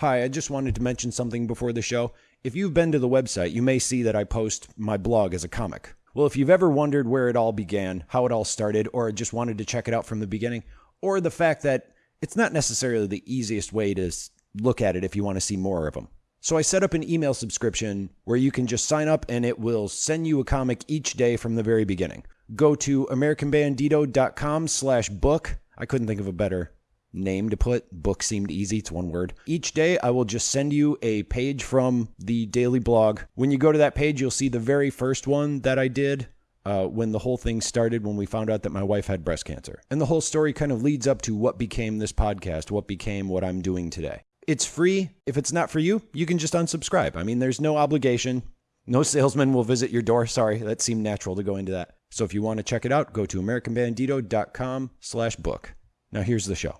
Hi, I just wanted to mention something before the show. If you've been to the website, you may see that I post my blog as a comic. Well, if you've ever wondered where it all began, how it all started, or just wanted to check it out from the beginning, or the fact that it's not necessarily the easiest way to look at it if you want to see more of them. So I set up an email subscription where you can just sign up and it will send you a comic each day from the very beginning. Go to americanbandito.com slash book. I couldn't think of a better name to put. Book seemed easy. It's one word. Each day, I will just send you a page from the daily blog. When you go to that page, you'll see the very first one that I did uh, when the whole thing started, when we found out that my wife had breast cancer. And the whole story kind of leads up to what became this podcast, what became what I'm doing today. It's free. If it's not for you, you can just unsubscribe. I mean, there's no obligation. No salesman will visit your door. Sorry, that seemed natural to go into that. So if you want to check it out, go to americanbandito.com slash book. Now here's the show.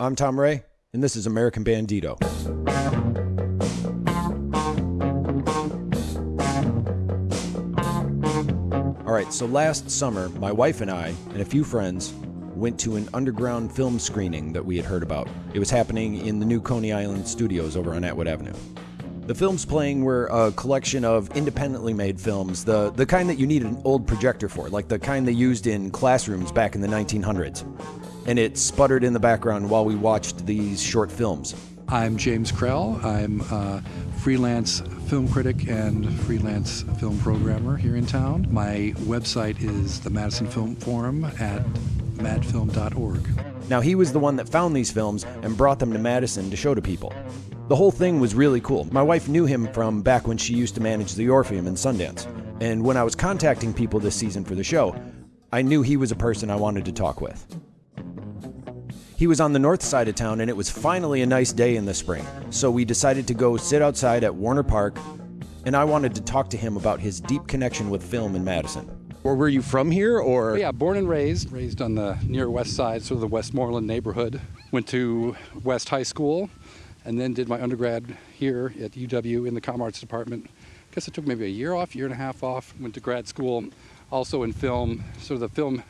I'm Tom Ray, and this is American Bandito. All right, so last summer, my wife and I, and a few friends, went to an underground film screening that we had heard about. It was happening in the new Coney Island studios over on Atwood Avenue. The films playing were a collection of independently made films, the, the kind that you need an old projector for, like the kind they used in classrooms back in the 1900s. And it sputtered in the background while we watched these short films. I'm James Krell. I'm a freelance film critic and freelance film programmer here in town. My website is the Madison Film Forum at madfilm.org. Now, he was the one that found these films and brought them to Madison to show to people. The whole thing was really cool. My wife knew him from back when she used to manage the Orpheum in Sundance. And when I was contacting people this season for the show, I knew he was a person I wanted to talk with. He was on the north side of town, and it was finally a nice day in the spring. So we decided to go sit outside at Warner Park, and I wanted to talk to him about his deep connection with film in Madison. Or were you from here, or? But yeah, born and raised, raised on the near west side, sort of the Westmoreland neighborhood. Went to West High School, and then did my undergrad here at UW in the Com Arts department. I guess it took maybe a year off, year and a half off. Went to grad school, also in film, sort of the film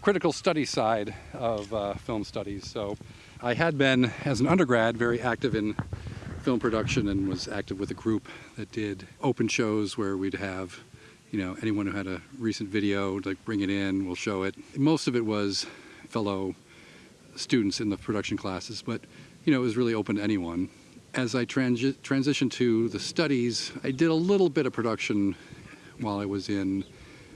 critical study side of uh, film studies. So I had been, as an undergrad, very active in film production and was active with a group that did open shows where we'd have, you know, anyone who had a recent video, like bring it in, we'll show it. Most of it was fellow students in the production classes, but, you know, it was really open to anyone. As I transi- transitioned to the studies, I did a little bit of production while I was in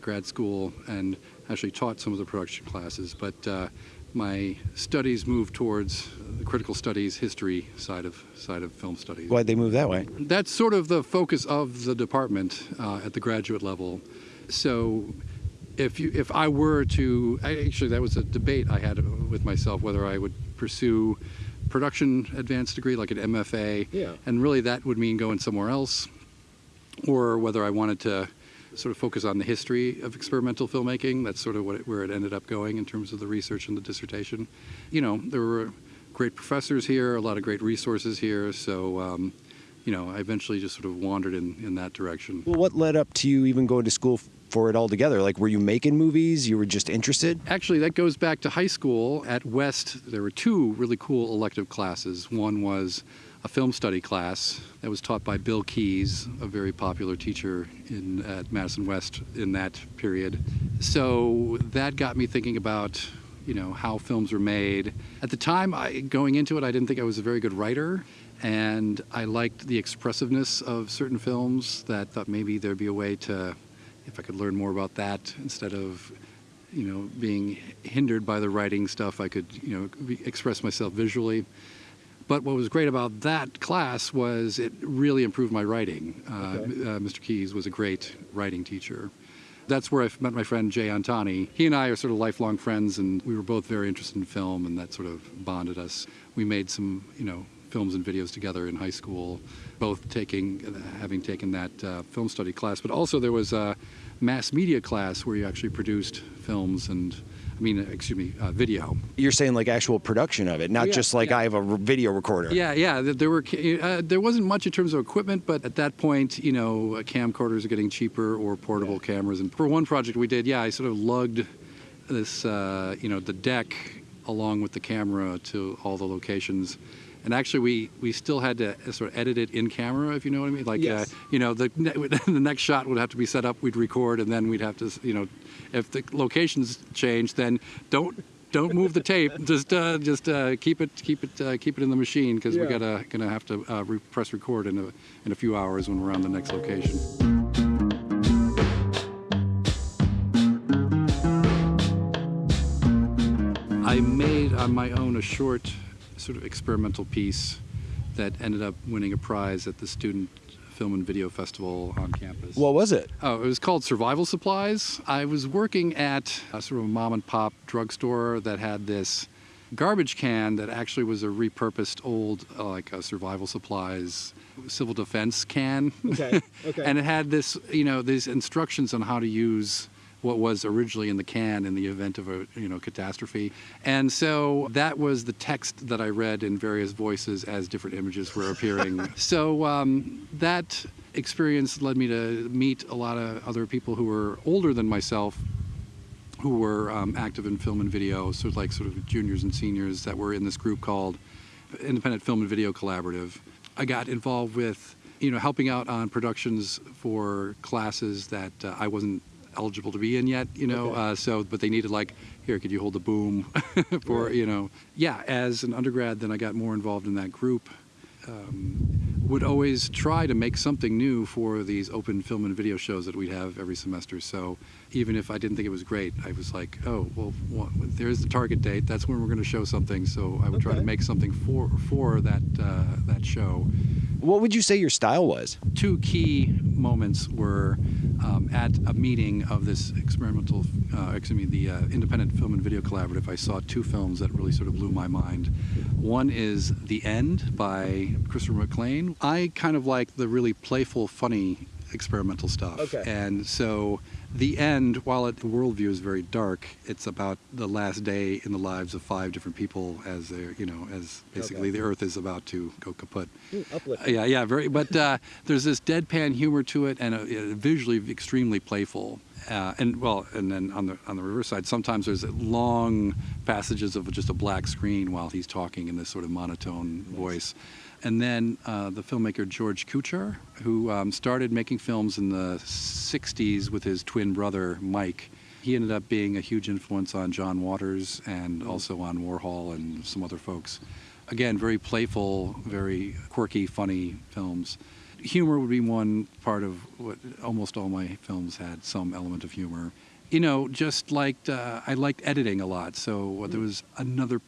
grad school and actually taught some of the production classes, but uh, my studies moved towards the critical studies history side of side of film studies. Why'd they move that way? That's sort of the focus of the department uh, at the graduate level. So if you if I were to actually that was a debate I had with myself whether I would pursue production advanced degree like an MFA Yeah. and really that would mean going somewhere else or whether I wanted to sort of focus on the history of experimental filmmaking. That's sort of what it, where it ended up going in terms of the research and the dissertation. You know, there were great professors here, a lot of great resources here. So, um, you know, I eventually just sort of wandered in, in that direction. Well, what led up to you even going to school for it altogether? Like, were you making movies? You were just interested? Actually, that goes back to high school. At West, there were two really cool elective classes. One was a film study class that was taught by Bill Keys, a very popular teacher in at Madison West in that period. So that got me thinking about, you know, how films were made. At the time, I, going into it, I didn't think I was a very good writer, and I liked the expressiveness of certain films. That thought maybe there'd be a way to, if I could learn more about that instead of you know, being hindered by the writing stuff, I could, you know, express myself visually. But what was great about that class was it really improved my writing. Uh, uh, Mr. Keys was a great writing teacher. That's where I met my friend Jay Antani. He and I are sort of lifelong friends, and we were both very interested in film, and that sort of bonded us. We made some, you know, films and videos together in high school, both taking, uh, having taken that uh, film study class. But also there was a mass media class where you actually produced films and, I mean, excuse me, uh, video. You're saying like actual production of it, not Yeah, just like yeah. I have a r- video recorder. Yeah, yeah. There were uh, there wasn't much in terms of equipment, but at that point, you know, uh, camcorders are getting cheaper or portable cameras. And for one project we did, yeah, I sort of lugged this, uh, you know, the deck along with the camera to all the locations, And actually, we, we still had to sort of edit it in camera, if you know what I mean. Like, Yes. uh, you know, the ne- the next shot would have to be set up. We'd record, and then we'd have to, you know, if the locations change, then don't don't move the tape. Just uh, just uh, keep it keep it uh, keep it in the machine because we Yeah. gotta gonna have to uh, re- press record in a in a few hours when we're on the next location. I made on my own a short, sort of experimental piece that ended up winning a prize at the Student Film and Video Festival on campus. What was it? Oh, it was called Survival Supplies. I was working at a sort of a mom and pop drugstore that had this garbage can that actually was a repurposed old, uh, like a survival supplies civil defense can. Okay, okay. and it had this, you know, these instructions on how to use what was originally in the can in the event of a you know catastrophe and so that was the text that i read in various voices as different images were appearing so um, that experience led me to meet a lot of other people who were older than myself who were um, active in film and video, sort of like sort of juniors and seniors that were in this group called Independent Film and Video Collaborative. I got involved with, you know, helping out on productions for classes that uh, I wasn't eligible to be in yet, you know. Okay. Uh, so, but they needed like, here, could you hold the boom for, Right. you know, yeah. As an undergrad, then I got more involved in that group. Um, would always try to make something new for these open film and video shows that we'd have every semester. So even if I didn't think it was great, I was like, oh, well, wha- there's the target date. That's when we're going to show something. So I would try to make something for for that uh, that show. What would you say your style was? Two key moments were um, at a meeting of this experimental, uh, excuse me, the uh, Independent Film and Video Collaborative. I saw two films that really sort of blew my mind. One is The End by Christopher Maclaine. I kind of like the really playful, funny experimental stuff. Okay. And so the end, while it, the worldview is very dark, it's about the last day in the lives of five different people as they're, you know, as basically Okay. the earth is about to go kaput. uplifting. Yeah, yeah, very. But uh, there's this deadpan humor to it, and uh, visually extremely playful. Uh, and well, and then on the on the reverse side, sometimes there's long passages of just a black screen while he's talking in this sort of monotone voice. And then uh, the filmmaker George Kuchar, who um, started making films in the 60s with his twin brother Mike. He ended up being a huge influence on John Waters and also on Warhol and some other folks again, very playful, very quirky, funny films. Humor would be one part of what almost all my films had some element of humor. You know, just like uh, I liked editing a lot. So uh, there was another p-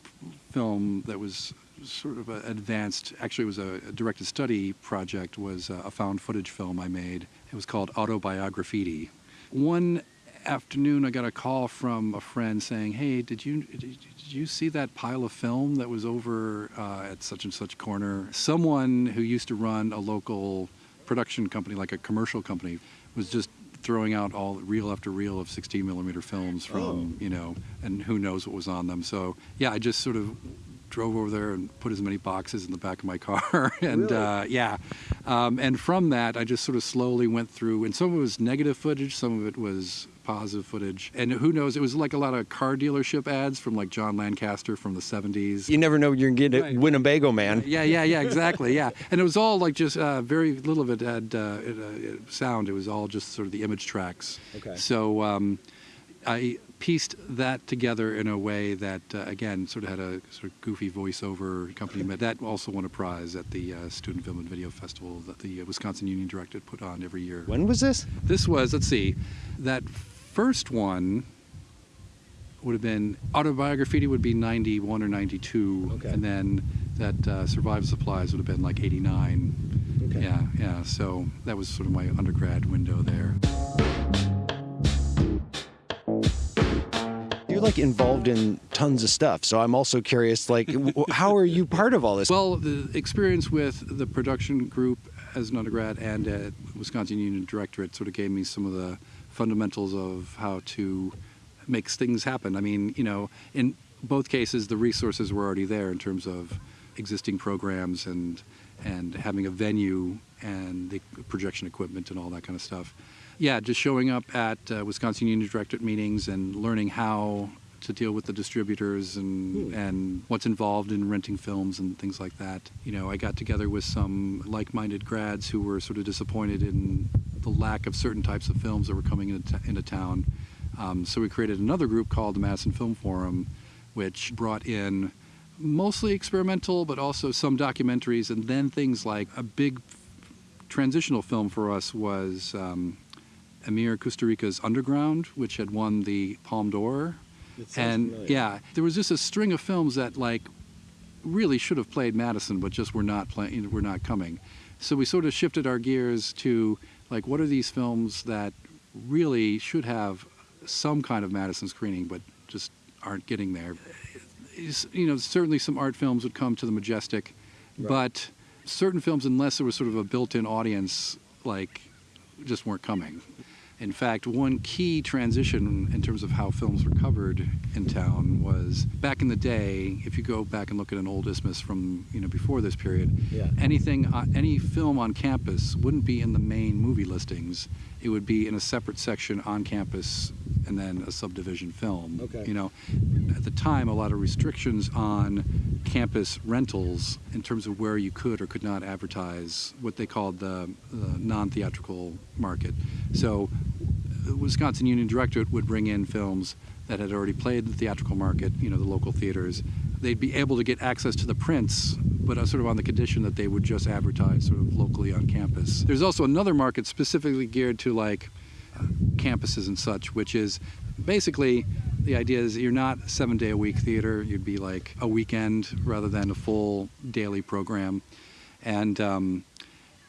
film that was sort of a advanced. Actually, it was a, a directed study project. Was a found footage film I made. It was called Autobiograffiti. One afternoon, I got a call from a friend saying, "Hey, did you did, did you see that pile of film that was over uh, at such and such corner?" Someone who used to run a local production company, like a commercial company, was just throwing out all reel after reel of 16 millimeter films from Oh. you know, and who knows what was on them. So yeah, I just sort of drove over there and put as many boxes in the back of my car and Really? uh, yeah um, and from that i just sort of slowly went through and some of it was negative footage some of it was positive footage and who knows it was like a lot of car dealership ads from like john lancaster from the 70s You never know you're going to get a Right. Winnebago man. yeah, yeah, yeah, exactly, yeah. And it was all like just uh, very little of it had uh, it, uh, it- sound. It was all just sort of the image tracks. Okay. So um, I pieced that together in a way that, uh, again, sort of had a sort of goofy voiceover company. But that also won a prize at the uh, Student Film and Video Festival that the uh, Wisconsin Union Directorate put on every year. When was this? This was, let's see, that first one would have been autobiography would be 91 or 92 Okay. and then that uh, survival supplies would have been like 89 Okay. yeah yeah so that was sort of my undergrad window there like involved in tons of stuff. So I'm also curious, like, how are you part of all this? well the experience with the production group as an undergrad and at wisconsin union directorate sort of gave me some of the fundamentals of how to make things happen i mean you know in both cases the resources were already there in terms of existing programs and and having a venue and the projection equipment and all that kind of stuff yeah just showing up at uh, wisconsin union directorate meetings and learning how to deal with the distributors and and what's involved in renting films and things like that. You know, I got together with some like-minded grads who were sort of disappointed in the lack of certain types of films that were coming into, into town. Um, so we created another group called the Madison Film Forum, which brought in mostly experimental, but also some documentaries, and then things like a big transitional film for us was um, Emir Kusturica's Underground, which had won the Palme d'Or. And yeah, there was just a string of films that like really should have played Madison, but just were not playing, were not coming. So we sort of shifted our gears to like, what are these films that really should have some kind of Madison screening, but just aren't getting there? You know, certainly some art films would come to the Majestic, Right. but certain films, unless there was sort of a built-in audience, like just weren't coming. In fact, one key transition in terms of how films were covered in town was back in the day. If you go back and look at an old isthmus from you know before this period, Yeah. anything, uh, any film on campus wouldn't be in the main movie listings. It would be in a separate section on campus, and then a subdivision film. Okay. You know, at the time, a lot of restrictions on campus rentals in terms of where you could or could not advertise what they called the, the non-theatrical market. So, Wisconsin Union Directorate would bring in films that had already played the theatrical market, you know, the local theaters. They'd be able to get access to the prints, but uh, sort of on the condition that they would just advertise sort of locally on campus. There's also another market specifically geared to like campuses and such, which is basically the idea is you're not seven day a week theater, you'd be like a weekend rather than a full daily program. And um,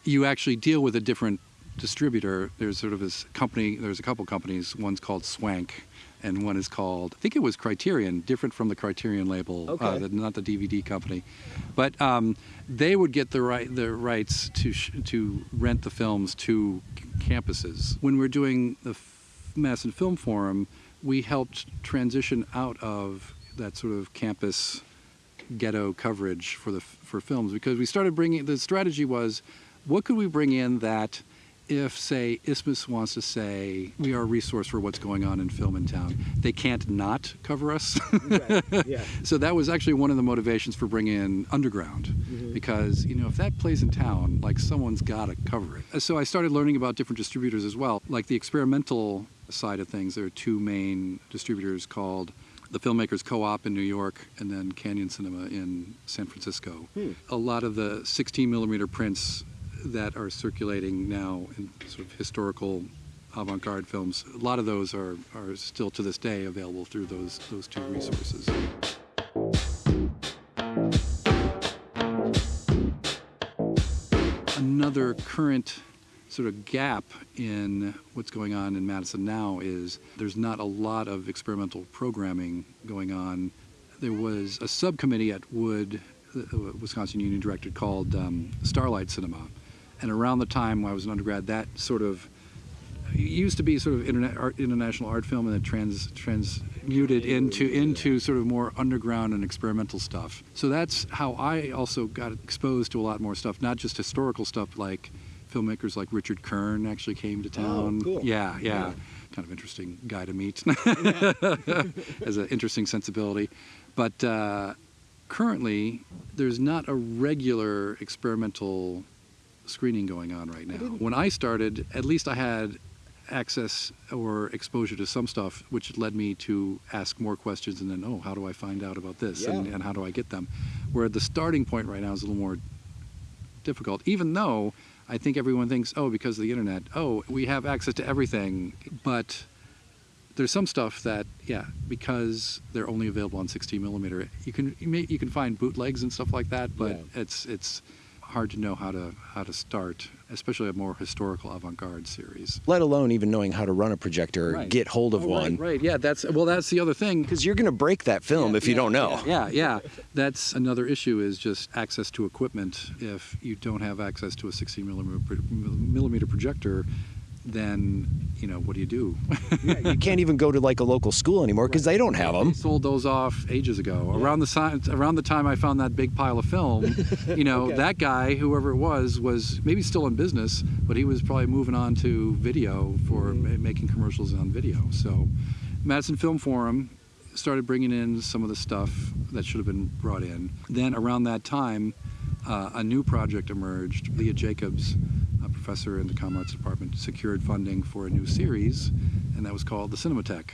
you actually deal with a different distributor. There's sort of this company, there's a couple companies, one's called Swank. And one is called, I think it was Criterion, different from the Criterion label, uh, the, not the DVD company. But um, they would get the right the rights to sh- to rent the films to campuses. When we're doing the F- Madison Film Forum, we helped transition out of that sort of campus ghetto coverage for the for films because we started bringing the strategy was what could we bring in that if say Isthmus wants to say we are a resource for what's going on in film in town they can't not cover us. Yeah. so that was actually one of the motivations for bringing in underground mm-hmm. because you know if that plays in town like someone's got to cover it. So i started learning about different distributors as well. Like the experimental side of things there are two main distributors called the filmmakers co-op in new york and then canyon cinema in san francisco. Hmm. A lot of the 16 millimeter prints that are circulating now in sort of historical avant-garde films a lot of those are, are still to this day available through those those two resources another current sort of gap in what's going on in Madison now is there's not a lot of experimental programming going on. There was a subcommittee at Wood, the Wisconsin Union Directorate, called um, Starlight Cinema. And around the time I was an undergrad, that sort of used to be sort of internet, art, international art film and then trans, transmuted into into sort of more underground and experimental stuff. So that's how I also got exposed to a lot more stuff, not just historical stuff like filmmakers like Richard Kern actually came to town. cool. Yeah, yeah, kind of interesting guy to meet. Has an interesting sensibility, but uh, currently there's not a regular experimental screening going on right now. When I started, at least I had access or exposure to some stuff, which led me to ask more questions and then, oh, how do I find out about this and, and how do I get them? Where the starting point right now is a little more difficult, even though I think everyone thinks, oh, because of the internet, oh, we have access to everything. But there's some stuff that, yeah, because they're only available on 16 millimeter, you can you, may, you can find bootlegs and stuff like that, but Yeah. it's it's hard to know how to how to start, especially a more historical avant-garde series. Let alone even knowing how to run a projector Right. get hold of Oh, one. Right, right, yeah, that's well, that's the other thing. Because you're going to break that film if you don't know. Yeah, yeah. That's another issue is just access to equipment. If you don't have access to a 16 millimeter, millimeter projector, then you know what do you do? you can't even go to like a local school anymore because they don't have them. They sold those off ages ago. Around the time, around the time I found that big pile of film, you know, Okay. that guy, whoever it was, was maybe still in business, but he was probably moving on to video for Mm-hmm. ma- making commercials on video. So, Madison Film Forum started bringing in some of the stuff that should have been brought in. Then around that time, uh, a new project emerged. Lea Jacobs, a professor in the Com Arts department, secured funding for a new series, and that was called the Cinematheque.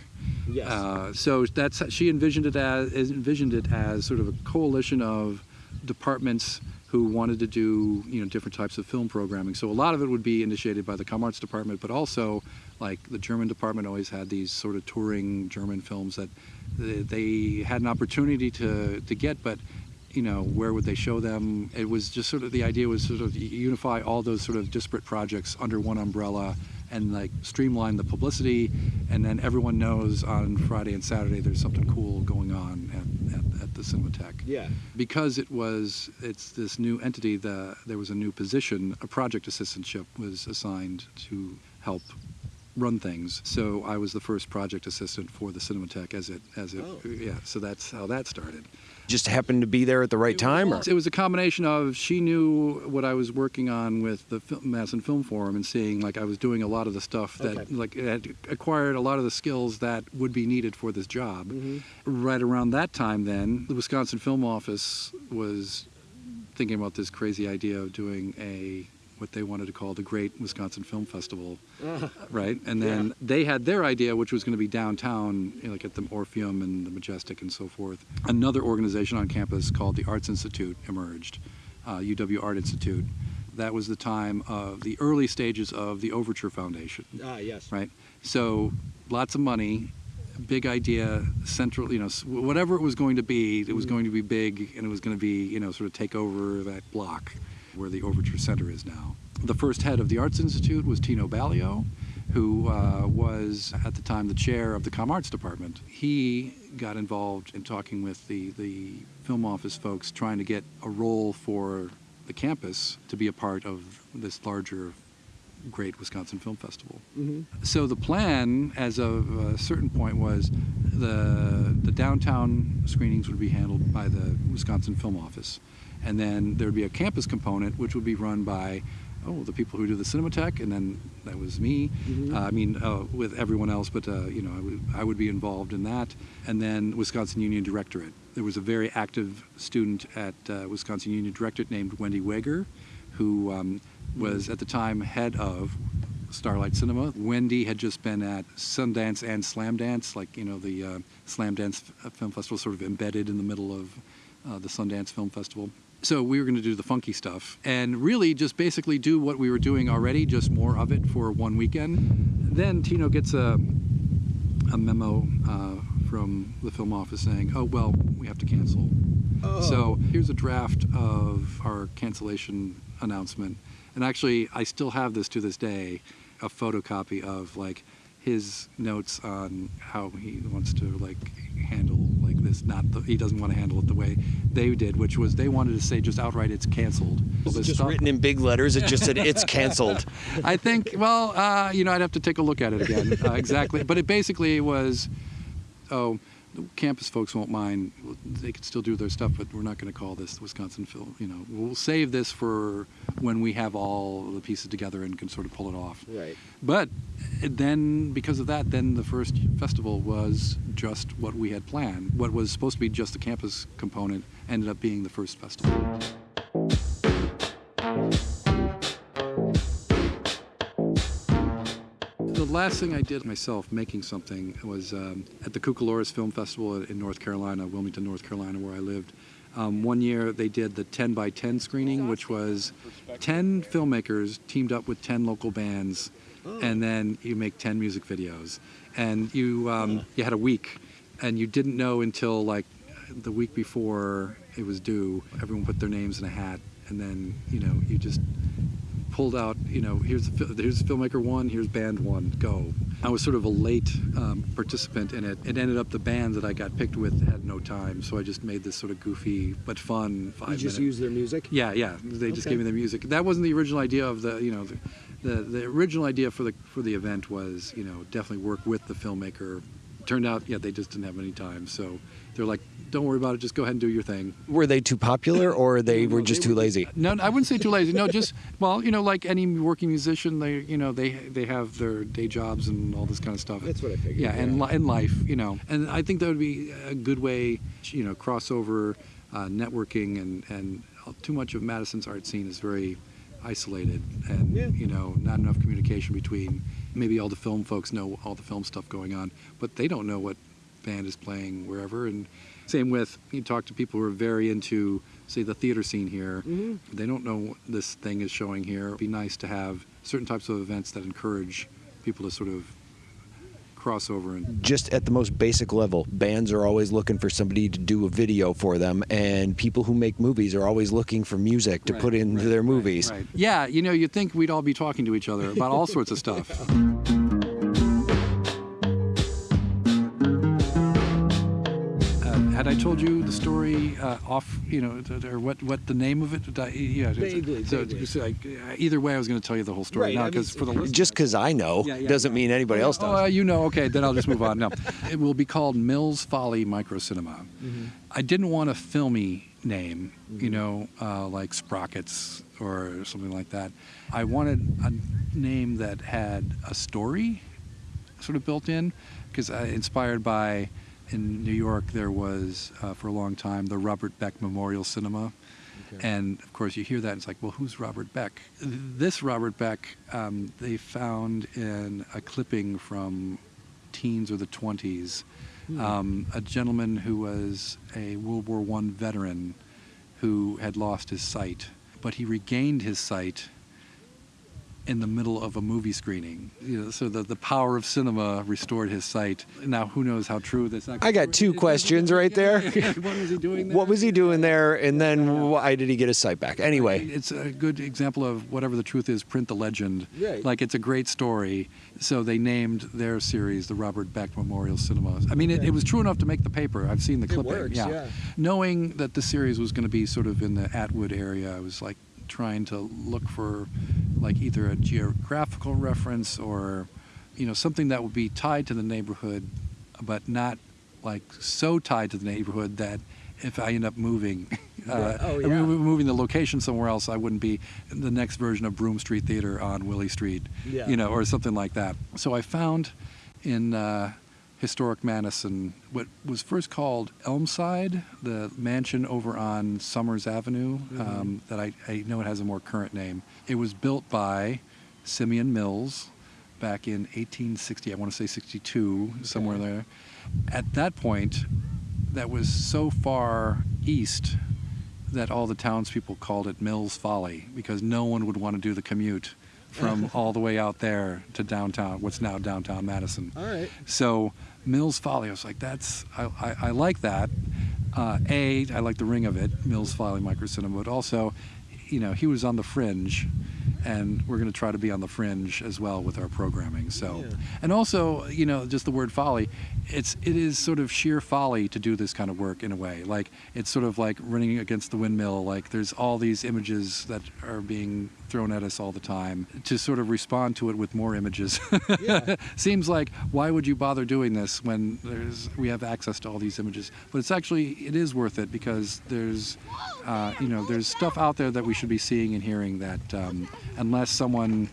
Yes. Uh, so that's she envisioned it as envisioned it as sort of a coalition of departments who wanted to do you know different types of film programming. So a lot of it would be initiated by the Com Arts department, but also like the German department always had these sort of touring German films that they had an opportunity to to get, but you know where would they show them? It was just sort of the idea was sort of unify all those sort of disparate projects under one umbrella and like streamline the publicity, and then everyone knows on Friday and Saturday there's something cool going on at, at, at the Cinematheque. Yeah. Because it was it's this new entity, the there was a new position, a project assistantship was assigned to help run things. So I was the first project assistant for the Cinematheque as it as it Oh. yeah. So that's how that started. Just happened to be there at the right time, or It was a combination of she knew what I was working on with the Fil- Madison Film Forum and seeing like I was doing a lot of the stuff that Okay. like had acquired a lot of the skills that would be needed for this job. Mm-hmm. Right around that time, then the Wisconsin Film Office was thinking about this crazy idea of doing a what they wanted to call the Great Wisconsin Film Festival, right? And then Yeah. they had their idea, which was going to be downtown, you know, like at the Orpheum and the Majestic and so forth. Another organization on campus called the Arts Institute emerged, uh, UW Art Institute. That was the time of the early stages of the Overture Foundation ah, yes. right? So lots of money, big idea, central, you know, whatever it was going to be, it was going to be big and it was going to be, you know, sort of take over that block where the Overture Center is now. The first head of the Arts Institute was Tino Balio, who uh, was at the time the chair of the Com Arts department. He got involved in talking with the, the film office folks, trying to get a role for the campus to be a part of this larger great Wisconsin Film Festival. Mm-hmm. So the plan, as of a certain point, was the the downtown screenings would be handled by the Wisconsin Film Office, and then there would be a campus component, which would be run by oh the people who do the Cinematheque, and then that was me. Mhm. Uh, I mean, uh, with everyone else, but uh, you know, I would I would be involved in that, and then Wisconsin Union Directorate. There was a very active student at uh, Wisconsin Union Directorate named Wendy Wager, who um, was at the time head of Starlight Cinema. Wendy had just been at Sundance and Slamdance, like you know the uh, Slamdance Film Festival, sort of embedded in the middle of uh, the Sundance Film Festival. So we were going to do the funky stuff and really just basically do what we were doing already, just more of it for one weekend. Then Tino gets a a memo uh, from the film office saying, "Oh well, we have to cancel." Oh. So here's a draft of our cancellation announcement. And actually, I still have this to this day, a photocopy of like his notes on how he wants to like handle like this. Not the, he doesn't want to handle it the way they did, which was they wanted to say just outright it's canceled. It's just stuff- written in big letters. It just said it's canceled. I think, well, uh, you know, I'd have to take a look at it again. Uh, exactly. But it basically was, oh, the campus folks won't mind. They can still do their stuff, but we're not going to call this Wisconsin Film. You know, we'll save this for when we have all the pieces together and can sort of pull it off. Right. But eh, then, because of that, then the first festival was just what we had planned. What was supposed to be just the campus component ended up being the first festival. Last thing I did myself making something was um, at the Cucalorus Film Festival in North Carolina, Wilmington, North Carolina, where I lived. Um, one year they did the 10 by 10 screening, which was 10 filmmakers teamed up with 10 local bands, and then you make 10 music videos. And you, um, you had a week, and you didn't know until like the week before it was due. Everyone put their names in a hat, and then you know you just pulled out, you know, here's the, here's filmmaker one, here's band one, go. I was sort of a late um, participant in it. It ended up the band that I got picked with had no time, so I just made this sort of goofy but fun five You just minute. use their music. Yeah, yeah. They just Okay. gave me the music. That wasn't the original idea of the, you know, the, the, the original idea for the for the event was, you know, definitely work with the filmmaker. Turned out, yeah, they just didn't have any time, so they're like, "Don't worry about it. Just go ahead and do your thing." Were they too popular, or they were just too lazy? No, I wouldn't say too lazy. No, just well, you know, like any working musician, they you know they they have their day jobs and all this kind of stuff. That's what I figured, Yeah, and yeah. li- in life, you know, and I think that would be a good way, you know, crossover, uh, networking, and and too much of Madison's art scene is very isolated, and Yeah. you know, not enough communication between. Maybe all the film folks know all the film stuff going on, but they don't know what band is playing wherever. And same with you talk to people who are very into, say, the theater scene here. Mm-hmm. They don't know what this thing is showing here. It'd be nice to have certain types of events that encourage people to sort of crossover and Just at the most basic level, bands are always looking for somebody to do a video for them, and people who make movies are always looking for music to Right, put into right, their movies. right. Yeah, you know, you'd think we'd all be talking to each other about all sorts of stuff. had I told you the story uh, off, you know, or what, what the name of it? I- Yeah, it's- Vaguely, so, vaguely. so, like, uh, either way, I was going to tell you the whole story now because for the listeners- Just because I know Yeah, yeah, doesn't yeah. mean anybody else Oh, does. uh, you know, okay, then I'll just move on. No, it will be called Mills Folly Micro Cinema. I didn't want a filmy name, you know, uh, like Sprockets or something like that. I wanted a name that had a story sort of built in, because inspired by in New York there was uh, for a long time the Robert Beck Memorial Cinema. And of course, you hear that, and it's like, well, who's Robert Beck? This Robert Beck, um, they found in a clipping from teens or the 20s. Um, a gentleman who was a World War One veteran who had lost his sight, but he regained his sight in the middle of a movie screening. You know, so the, the power of cinema restored his sight. Now, who knows how true this actually I got two questions right there. what was he doing there? What was he doing there, and then why did he get his sight back? Anyway, It's a good example of whatever the truth is, print the legend. Right. Like it's a great story. So they named their series the Robert Beck Memorial Cinema. I mean, it, it was true enough to make the paper. I've seen the clipping. works, yeah. Knowing that the series was going to be sort of in the Atwood area, I was like trying to look for like either a geographical reference or you know something that would be tied to the neighborhood but not like so tied to the neighborhood that if I end up moving, uh, Oh, I mean, moving the location somewhere else, I wouldn't be the next version of Broom Street Theater on Willie Street, Yeah. you know, or something like that. So I found in uh, historic Madison what was first called Elmside, the mansion over on Summers Avenue. Um, that I, I know it has a more current name. It was built by Simeon Mills back in 1860. I want to say 62, somewhere there. At that point, that was so far east that all the townspeople called it Mills Folly because no one would want to do the commute from all the way out there to downtown, what's now downtown Madison. All right. So Mills Folly, I was like, that's I, I, I like that. Uh, a, I like the ring of it, Mills Folly Micro Cinema, but also, you know, he was on the fringe, and we're going to try to be on the fringe as well with our programming. So, Yeah. and also, you know, just the word folly, it's it is sort of sheer folly to do this kind of work in a way. Like it's sort of like running against the windmill. Like there's all these images that are being thrown at us all the time. To sort of respond to it with more images Yeah. seems like why would you bother doing this when there's we have access to all these images? But it's actually it is worth it because there's uh, you know there's stuff out there that we should be seeing and hearing that um, unless someone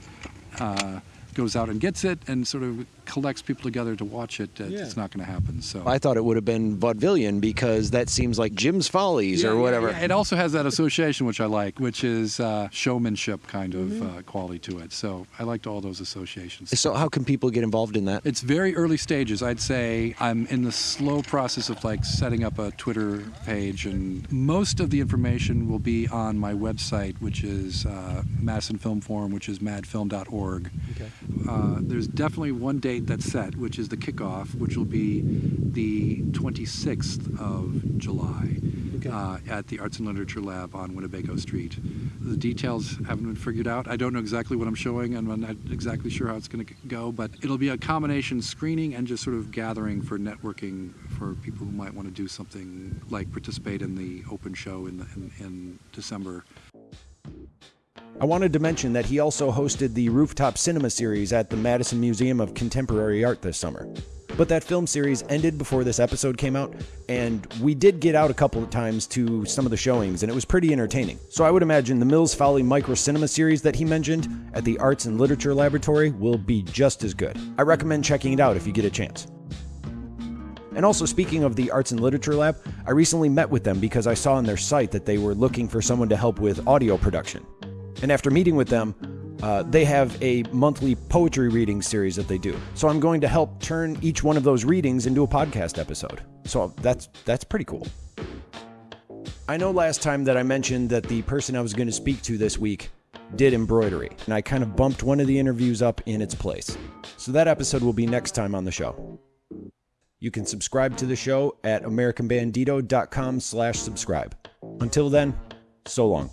uh, goes out and gets it and sort of collects people together to watch it, uh, Yeah. it's not going to happen. So. I thought it would have been vaudevillian because that seems like Jim's Follies Yeah, or yeah, whatever. yeah. It also has that association, which I like, which is uh, showmanship kind of Mm-hmm. uh, quality to it. So I liked all those associations. So how can people get involved in that? It's very early stages. I'd say I'm in the slow process of like setting up a Twitter page, and most of the information will be on my website, which is uh, Madison Film Forum, which is madfilm.org. Okay. Uh, there's definitely one date that's set, which is the kickoff, which will be the 26th of July Okay. uh, at the Arts and Literature Lab on Winnebago Street. The details haven't been figured out. I don't know exactly what I'm showing, and I'm not exactly sure how it's going to go, but it'll be a combination screening and just sort of gathering for networking for people who might want to do something like participate in the open show in, the, in, in December. I wanted to mention that he also hosted the Rooftop Cinema series at the Madison Museum of Contemporary Art this summer. But that film series ended before this episode came out, and we did get out a couple of times to some of the showings, and it was pretty entertaining. So I would imagine the Mills Folly Micro Cinema series that he mentioned at the Arts and Literature Laboratory will be just as good. I recommend checking it out if you get a chance. And also, speaking of the Arts and Literature Lab, I recently met with them because I saw on their site that they were looking for someone to help with audio production. And after meeting with them, uh, they have a monthly poetry reading series that they do. So I'm going to help turn each one of those readings into a podcast episode. So that's that's pretty cool. I know last time that I mentioned that the person I was going to speak to this week did embroidery, and I kind of bumped one of the interviews up in its place. So that episode will be next time on the show. You can subscribe to the show at americanbandito.com slash subscribe. Until then, so long.